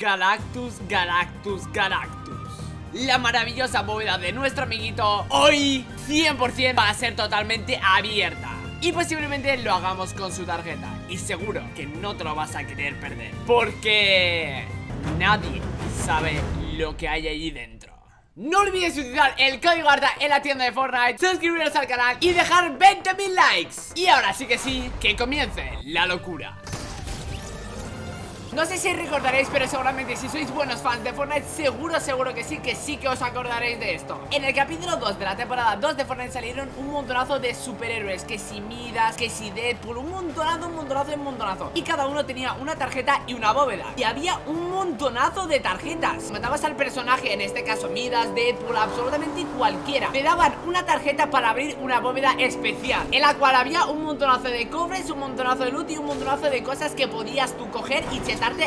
Galactus, Galactus, Galactus. La maravillosa bóveda de nuestro amiguito hoy 100% va a ser totalmente abierta. Y posiblemente lo hagamos con su tarjeta. Y seguro que no te lo vas a querer perder Porque nadie sabe lo que hay ahí dentro. No olvides utilizar el código ARTA en la tienda de Fortnite Suscribiros al canal y dejar 20.000 likes. Y ahora sí que sí, que comience la locura no sé si recordaréis, pero seguramente si sois buenos fans de Fortnite Seguro, seguro que sí, que sí que os acordaréis de esto. En el capítulo 2 de la temporada 2 de Fortnite salieron un montonazo de superhéroes Que si Midas, que si Deadpool, un montonazo, un montonazo, un montonazo. Y cada uno tenía una tarjeta y una bóveda. Y había un montonazo de tarjetas. Matabas al personaje, en este caso Midas, Deadpool, absolutamente cualquiera. Te daban una tarjeta para abrir una bóveda especial En la cual había un montonazo de cofres, un montonazo de loot y un montonazo de cosas que podías tú coger y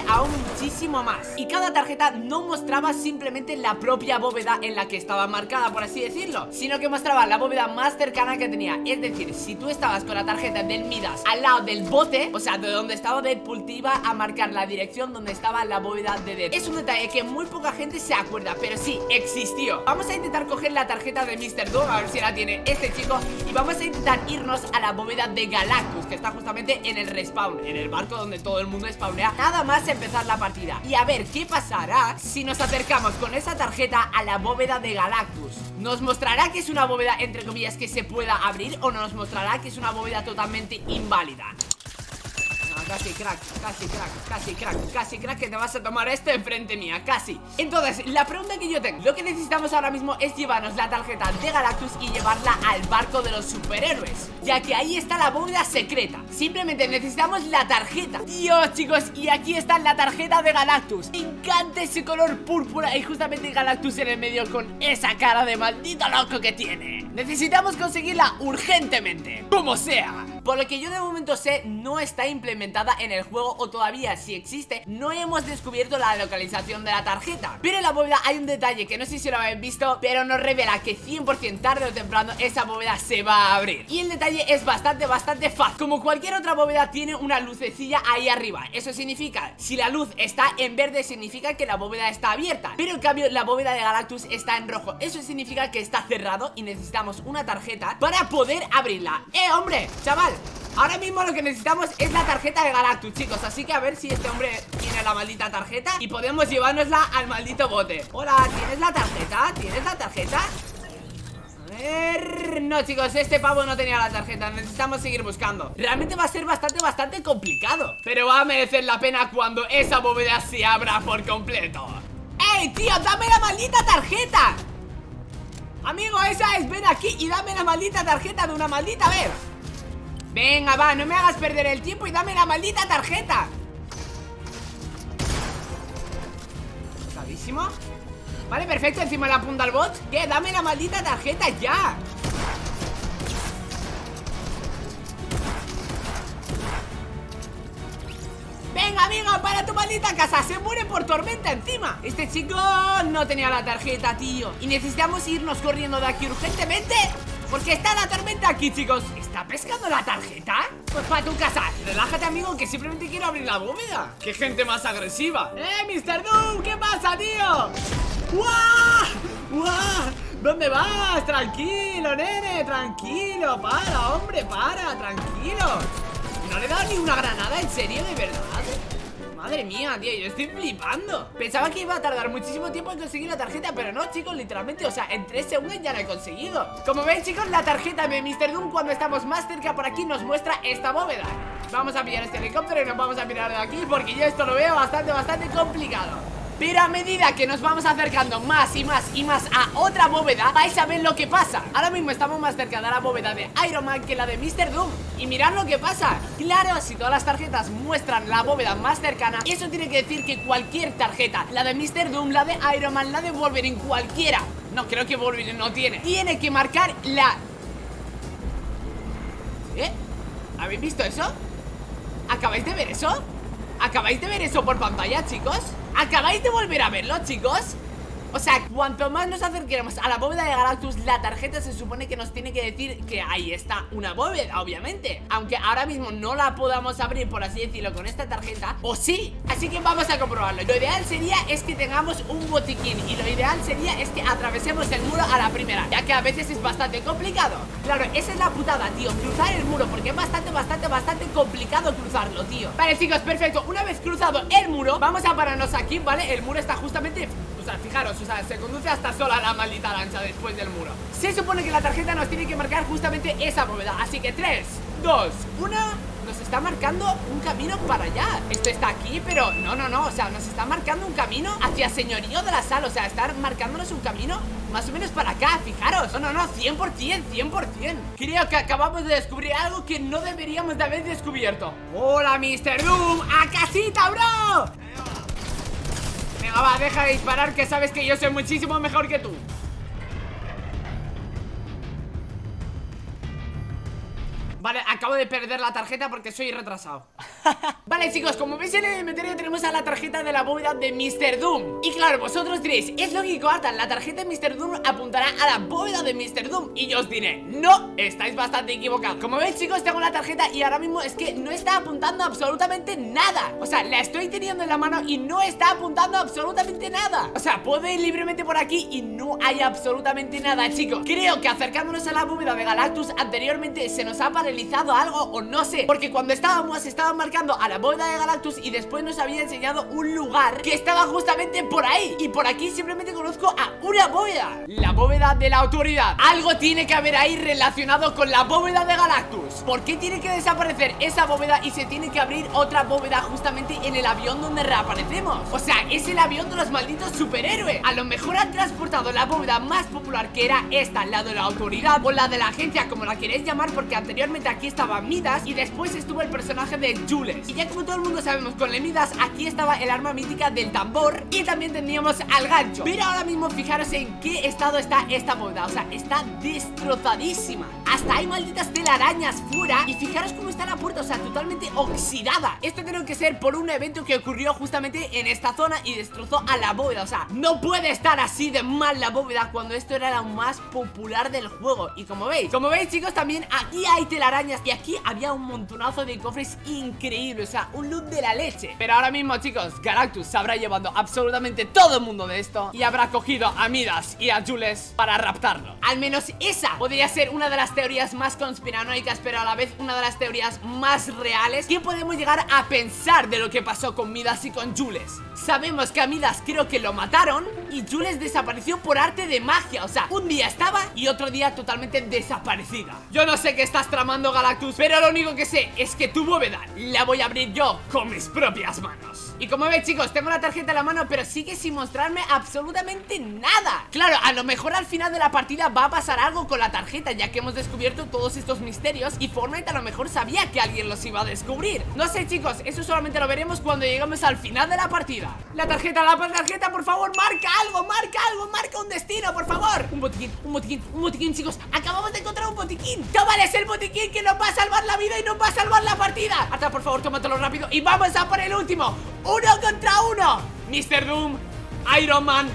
aún muchísimo más. Y cada tarjeta no mostraba simplemente la propia bóveda en la que estaba marcada, por así decirlo Sino que mostraba la bóveda más cercana que tenía. Es decir, si tú estabas con la tarjeta del Midas al lado del bote O sea, de donde estaba Deadpool te iba a marcar la dirección donde estaba la bóveda de Deadpool. Es un detalle que muy poca gente se acuerda, pero sí, existió. Vamos a intentar coger la tarjeta de Mr. Doom, a ver si la tiene este chico Y vamos a intentar irnos a la bóveda de Galactus Que está justamente en el respawn, en el barco donde todo el mundo spawnea. Nada más empezar la partida Y a ver qué pasará si nos acercamos con esa tarjeta a la bóveda de Galactus ¿Nos mostrará que es una bóveda, entre comillas, que se pueda abrir? ¿O nos mostrará que es una bóveda totalmente inválida? Casi crack, casi crack, casi crack, casi crack Que te vas a tomar esto enfrente mía, casi. Entonces, la pregunta que yo tengo Lo que necesitamos ahora mismo es llevarnos la tarjeta de Galactus Y llevarla al barco de los superhéroes Ya que ahí está la bóveda secreta. Simplemente necesitamos la tarjeta. Dios, chicos, y aquí está la tarjeta de Galactus. Me encanta ese color púrpura Y justamente Galactus en el medio con esa cara de maldito loco que tiene. Necesitamos conseguirla urgentemente Como sea por lo que yo de momento sé no está implementada en el juego o todavía si existe. No hemos descubierto la localización de la tarjeta. Pero en la bóveda hay un detalle que no sé si lo habéis visto pero nos revela que 100% tarde o temprano esa bóveda se va a abrir. Y el detalle es bastante bastante fácil. Como cualquier otra bóveda tiene una lucecilla ahí arriba. Eso significa, si la luz está en verde significa que la bóveda está abierta. Pero en cambio la bóveda de Galactus está en rojo. Eso significa que está cerrado y necesitamos una tarjeta para poder abrirla. ¡Eh, hombre! Chaval, Ahora mismo lo que necesitamos es la tarjeta de Galactus, chicos Así que a ver si este hombre tiene la maldita tarjeta Y podemos llevárnosla al maldito bote Hola, ¿tienes la tarjeta? ¿Tienes la tarjeta? No, chicos, este pavo no tenía la tarjeta Necesitamos seguir buscando Realmente va a ser bastante, bastante complicado Pero va a merecer la pena cuando esa bóveda se abra por completo ¡Ey, tío! ¡Dame la maldita tarjeta! Amigo, esa es, ven aquí y dame la maldita tarjeta de una maldita vez Venga, va, no me hagas perder el tiempo y dame la maldita tarjeta. Clarísimo Vale, perfecto, encima la apunta al bot. ¿Qué? Dame la maldita tarjeta ya. Venga, amigo, para tu maldita casa. Se muere por tormenta encima. Este chico no tenía la tarjeta, tío. Y necesitamos irnos corriendo de aquí urgentemente porque está la tormenta aquí, chicos ¿Está pescando la tarjeta? Pues para tu casa Relájate, amigo, que simplemente quiero abrir la bóveda ¡Qué gente más agresiva! ¡Eh, Mr. Doom! ¿Qué pasa, tío? ¡Guau! ¡Guau! ¿Dónde vas? Tranquilo, nene, tranquilo Para, hombre, para, tranquilo ¿No le he dado ni una granada? ¿En serio, de verdad? Madre mía, tío, yo estoy flipando. Pensaba que iba a tardar muchísimo tiempo en conseguir la tarjeta Pero no, chicos, literalmente, o sea, en 3 segundos ya la he conseguido. Como veis, chicos, la tarjeta de Mr. Doom Cuando estamos más cerca por aquí nos muestra esta bóveda. Vamos a pillar este helicóptero y nos vamos a mirar de aquí Porque yo esto lo veo bastante, bastante complicado pero a medida que nos vamos acercando más y más y más a otra bóveda Vais a ver lo que pasa Ahora mismo estamos más cerca de la bóveda de Iron Man que la de Mr. Doom Y mirad lo que pasa Claro, si todas las tarjetas muestran la bóveda más cercana Eso tiene que decir que cualquier tarjeta La de Mr. Doom, la de Iron Man, la de Wolverine, cualquiera No, creo que Wolverine no tiene Tiene que marcar la... ¿Eh? ¿Habéis visto eso? ¿Acabáis de ver eso? ¿Acabáis de ver eso por pantalla, chicos? ¿Acabáis de volver a verlo, chicos? O sea, cuanto más nos acerquemos a la bóveda de Galactus La tarjeta se supone que nos tiene que decir que ahí está una bóveda, obviamente. Aunque ahora mismo no la podamos abrir, por así decirlo, con esta tarjeta O sí, así que vamos a comprobarlo. Lo ideal sería es que tengamos un botiquín Y lo ideal sería es que atravesemos el muro a la primera Ya que a veces es bastante complicado. Claro, esa es la putada, tío Cruzar el muro, porque es bastante, bastante, bastante complicado cruzarlo, tío. Vale, chicos, perfecto. Una vez cruzado el muro, vamos a pararnos aquí, ¿vale? El muro está justamente o sea, fijaros, o sea, se conduce hasta sola la maldita lancha después del muro. Se supone que la tarjeta nos tiene que marcar justamente esa bóveda Así que 3, 2, 1 nos está marcando un camino para allá. Esto está aquí, pero no, no, no O sea, nos está marcando un camino hacia señorío de la sal O sea, está marcándonos un camino más o menos para acá, fijaros. No, no, no, 100%, 100% Creo que acabamos de descubrir algo que no deberíamos de haber descubierto. Hola, Mr. Doom, a casita, bro Venga, va, deja de disparar que sabes que yo soy muchísimo mejor que tú. Vale, acabo de perder la tarjeta porque soy retrasado Vale chicos, como veis en el inventario tenemos a la tarjeta de la bóveda de Mr. Doom Y claro, vosotros diréis, es lógico Artan, la tarjeta de Mr. Doom apuntará a la bóveda de Mr. Doom Y yo os diré, no, estáis bastante equivocados Como veis chicos, tengo la tarjeta y ahora mismo es que no está apuntando absolutamente nada O sea, la estoy teniendo en la mano y no está apuntando absolutamente nada O sea, puedo ir libremente por aquí y no hay absolutamente nada chicos Creo que acercándonos a la bóveda de Galactus anteriormente se nos ha parecido algo o no sé Porque cuando estábamos estaban marcando a la bóveda de Galactus y después nos había enseñado un lugar que estaba justamente por ahí. Y por aquí simplemente conozco a una bóveda. La bóveda de la autoridad. Algo tiene que haber ahí relacionado con la bóveda de Galactus. ¿Por qué tiene que desaparecer esa bóveda y se tiene que abrir otra bóveda justamente en el avión donde reaparecemos? O sea, es el avión de los malditos superhéroes. A lo mejor han transportado la bóveda más popular que era esta, la de la autoridad o la de la agencia, como la queréis llamar Porque anteriormente aquí estaba Midas y después estuvo el personaje de Jules Y ya como todo el mundo sabemos con el Midas aquí estaba el arma mítica del tambor y también teníamos al gancho. Pero ahora mismo fijaros en qué estado está esta boda, o sea, está destrozadísima. Hasta hay malditas telarañas fuera y fijaros cómo está la puerta, o sea, totalmente oxidada. Esto tiene que ser por un evento que ocurrió justamente en esta zona y destrozó a la bóveda, o sea, no puede estar así de mal la bóveda cuando esto era lo más popular del juego. Y como veis, como veis chicos, también aquí hay telarañas y aquí había un montonazo de cofres increíbles, o sea, un loot de la leche. Pero ahora mismo, chicos, Galactus se habrá llevando absolutamente todo el mundo de esto Y habrá cogido a Midas y a Jules para raptarlo. Al menos esa podría ser una de las teorías más conspiranoicas, pero a la vez una de las teorías más reales. Que podemos llegar a pensar de lo que pasó con Midas y con Jules Sabemos que a Midas creo que lo mataron y Jules desapareció por arte de magia. O sea, un día estaba y otro día totalmente desaparecida. Yo no sé qué estás tramando Galactus Pero lo único que sé es que tu bóveda la voy a abrir yo con mis propias manos. Y como veis chicos, tengo la tarjeta en la mano Pero sigue sin mostrarme absolutamente nada. Claro, a lo mejor al final de la partida va a pasar algo con la tarjeta Ya que hemos descubierto todos estos misterios Y Fortnite a lo mejor sabía que alguien los iba a descubrir. No sé chicos, eso solamente lo veremos cuando lleguemos al final de la partida. La tarjeta, la tarjeta, por favor, marca algo, marca algo, marca un destino, por favor. Un botiquín, un botiquín, un botiquín chicos. Acabamos de encontrar un botiquín. Es el botiquín que nos va a salvar la vida y nos va a salvar la partida. Hasta por favor, tómatelo rápido. Y vamos a por el último. Uno contra uno. Mr. Doom, Iron Man,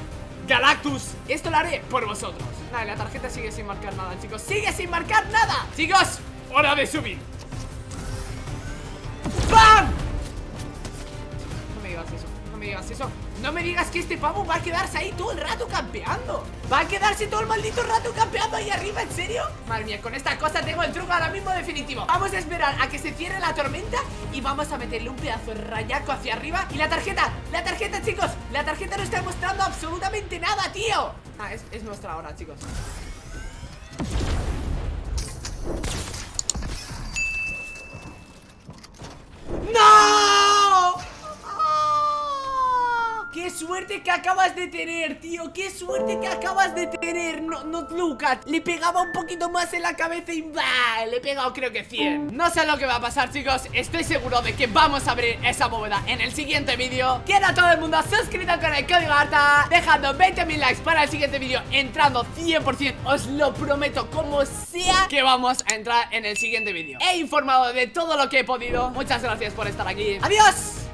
Galactus. Esto lo haré por vosotros. Vale, la tarjeta sigue sin marcar nada, chicos. Sigue sin marcar nada. Chicos, hora de subir. ¡Bam! No me digas eso, no me digas eso no me digas que este pavo va a quedarse ahí todo el rato campeando. Va a quedarse todo el maldito rato campeando ahí arriba, ¿en serio? Madre mía, con esta cosa tengo el truco ahora mismo definitivo. Vamos a esperar a que se cierre la tormenta Y vamos a meterle un pedazo de rayaco hacia arriba. Y la tarjeta, la tarjeta chicos. La tarjeta no está mostrando absolutamente nada, tío. Ah, es, es nuestra hora, chicos suerte que acabas de tener, tío Qué suerte que acabas de tener. No, no, Lucas Le pegaba un poquito más en la cabeza y bah, Le he pegado creo que 100 No sé lo que va a pasar, chicos Estoy seguro de que vamos a abrir esa bóveda en el siguiente vídeo. Quiero a todo el mundo suscrito con el código ARTA Dejando 20.000 likes para el siguiente vídeo Entrando 100% Os lo prometo como sea Que vamos a entrar en el siguiente vídeo. He informado de todo lo que he podido. Muchas gracias por estar aquí. Adiós